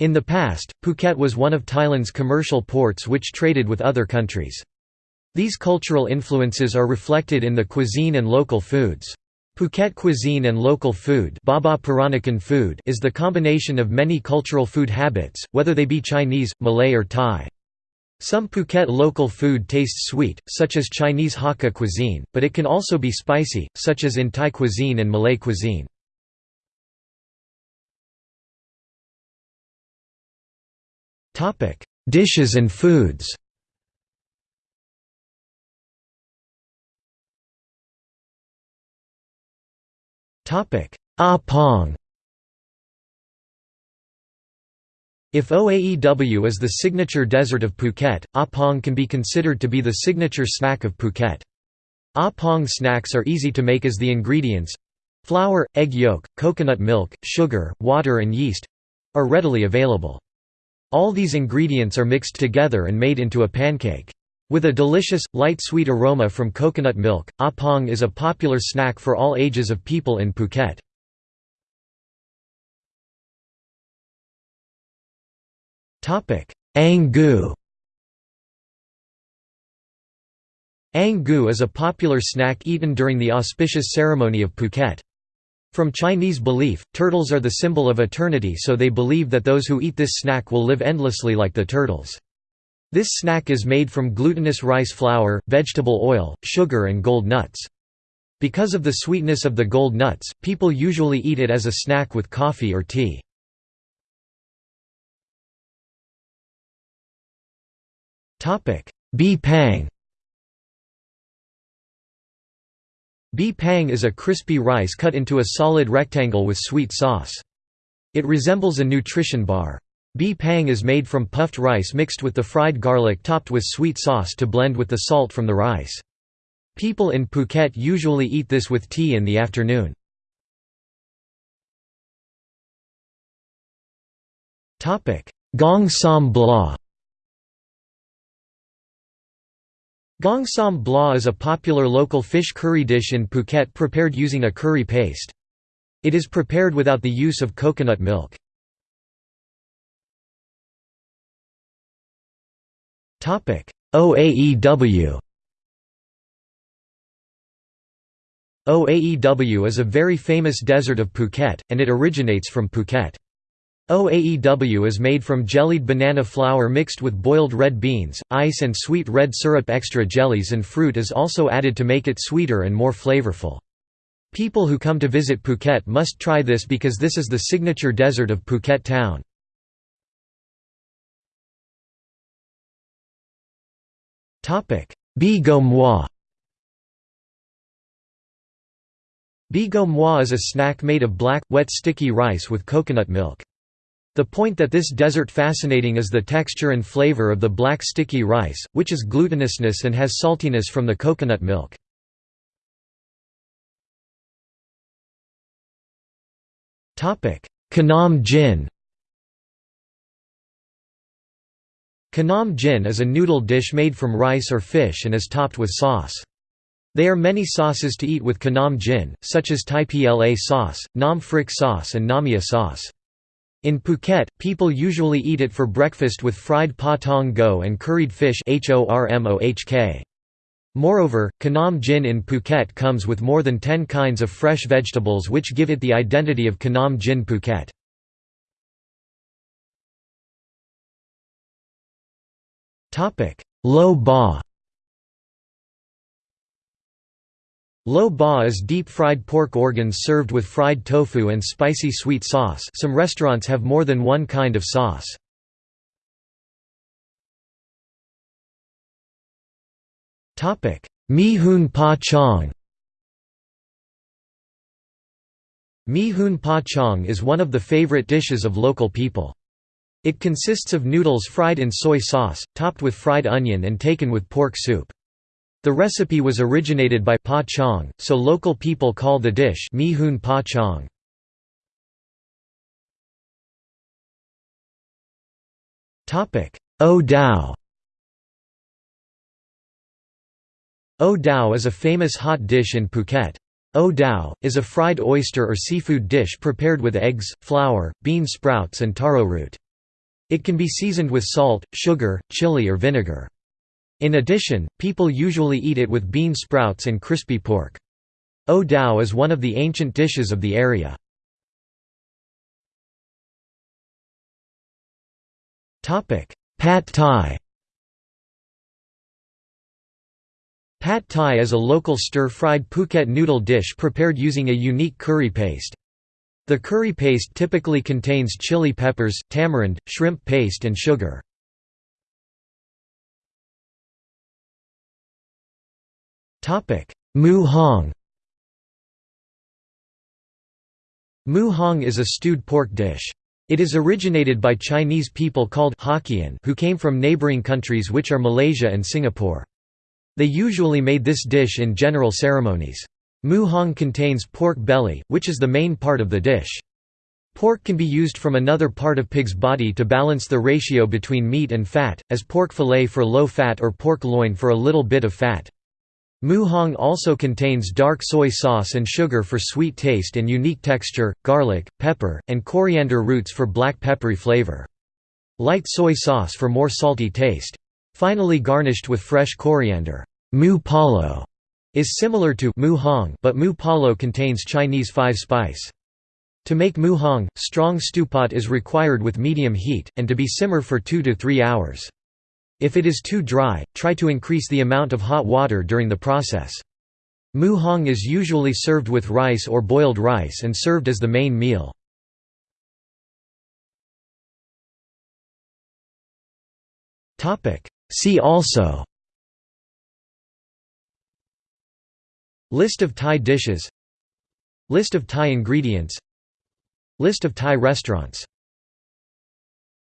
In the past, Phuket was one of Thailand's commercial ports which traded with other countries. These cultural influences are reflected in the cuisine and local foods. Phuket cuisine and local food, Baba Peranakan food is the combination of many cultural food habits, whether they be Chinese, Malay or Thai. Some Phuket local food tastes sweet, such as Chinese Hakka cuisine, but it can also be spicy, such as in Thai cuisine and Malay cuisine. Dishes and foods Topic: Apong If Oaew is the signature dessert of Phuket, Apong can be considered to be the signature snack of Phuket. Apong snacks are easy to make as the ingredients flour, egg yolk, coconut milk, sugar, water and yeast are readily available. All these ingredients are mixed together and made into a pancake. With a delicious, light sweet aroma from coconut milk, apong is a popular snack for all ages of people in Phuket. Ang Ang is a popular snack eaten during the auspicious ceremony of Phuket. From Chinese belief, turtles are the symbol of eternity so they believe that those who eat this snack will live endlessly like the turtles. This snack is made from glutinous rice flour, vegetable oil, sugar and gold nuts. Because of the sweetness of the gold nuts, people usually eat it as a snack with coffee or tea. Bee pang Bee pang is a crispy rice cut into a solid rectangle with sweet sauce. It resembles a nutrition bar. Bee pang is made from puffed rice mixed with the fried garlic topped with sweet sauce to blend with the salt from the rice. People in Phuket usually eat this with tea in the afternoon. Gong Sam Blah Gong Sam Blah is a popular local fish curry dish in Phuket prepared using a curry paste. It is prepared without the use of coconut milk. OAEW OAEW is a very famous dessert of Phuket, and it originates from Phuket. OAEW is made from jellied banana flour mixed with boiled red beans, ice and sweet red syrup extra jellies and fruit is also added to make it sweeter and more flavorful. People who come to visit Phuket must try this because this is the signature dessert of Phuket town. Bee Go Moi Bee Go is a snack made of black, wet sticky rice with coconut milk. The point that this dessert fascinating is the texture and flavor of the black sticky rice, which is glutinousness and has saltiness from the coconut milk. Khanom Jin Khanom Jin is a noodle dish made from rice or fish and is topped with sauce. There are many sauces to eat with Khanom Jin, such as Thai pla sauce, Nam Phrik sauce and Namia sauce. In Phuket, people usually eat it for breakfast with fried pa tong go and curried fish Moreover, Khanom Jin in Phuket comes with more than 10 kinds of fresh vegetables which give it the identity of Khanom Jin Phuket. Lo ba Lo ba is deep-fried pork organs served with fried tofu and spicy sweet sauce some restaurants have more than one kind of sauce. Mi Hoon Pa Chong Mi Hoon Pa Chong is one of the favorite dishes of local people. It consists of noodles fried in soy sauce, topped with fried onion and taken with pork soup. The recipe was originated by pa chong, so local people call the dish mi hoon pa chong. O Dao O Dao is a famous hot dish in Phuket. O Dao, is a fried oyster or seafood dish prepared with eggs, flour, bean sprouts and taro root. It can be seasoned with salt, sugar, chili or vinegar. In addition, people usually eat it with bean sprouts and crispy pork. O Dao is one of the ancient dishes of the area. Pad Thai Pad Thai is a local stir-fried Phuket noodle dish prepared using a unique curry paste. The curry paste typically contains chili peppers, tamarind, shrimp paste and sugar. Mu Hong Mu Hong is a stewed pork dish. It is originated by Chinese people called Hokkien who came from neighboring countries which are Malaysia and Singapore. They usually made this dish in general ceremonies. Mu Hong contains pork belly, which is the main part of the dish. Pork can be used from another part of pig's body to balance the ratio between meat and fat, as pork fillet for low fat or pork loin for a little bit of fat. Mu Hong also contains dark soy sauce and sugar for sweet taste and unique texture, garlic, pepper, and coriander roots for black peppery flavor. Light soy sauce for more salty taste. Finally garnished with fresh coriander. Mu Palo is similar to mu hong, but mu palo contains Chinese five-spice. To make mu hong, strong stewpot is required with medium heat, and to be simmer for 2 to 3 hours. If it is too dry, try to increase the amount of hot water during the process. Mu hong is usually served with rice or boiled rice and served as the main meal. See also List of Thai dishes List of Thai ingredients List of Thai restaurants